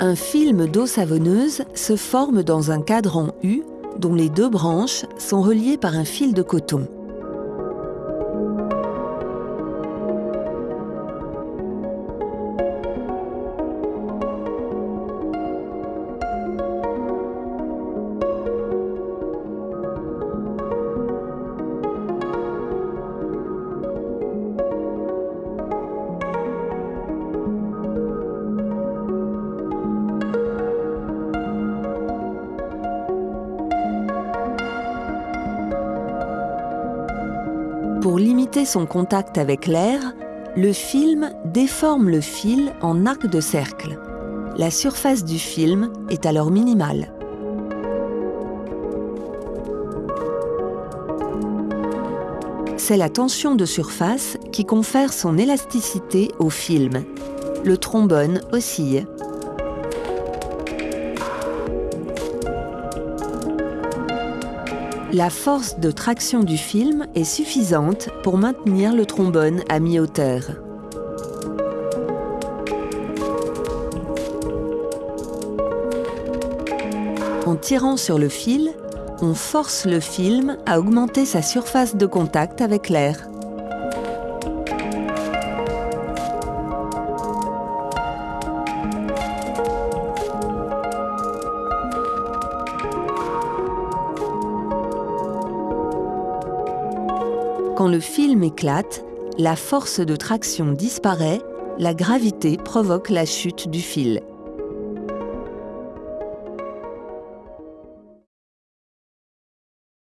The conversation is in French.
Un film d'eau savonneuse se forme dans un cadran U dont les deux branches sont reliées par un fil de coton. Pour limiter son contact avec l'air, le film déforme le fil en arc de cercle. La surface du film est alors minimale. C'est la tension de surface qui confère son élasticité au film. Le trombone oscille. La force de traction du film est suffisante pour maintenir le trombone à mi-hauteur. En tirant sur le fil, on force le film à augmenter sa surface de contact avec l'air. Quand le film éclate, la force de traction disparaît, la gravité provoque la chute du fil.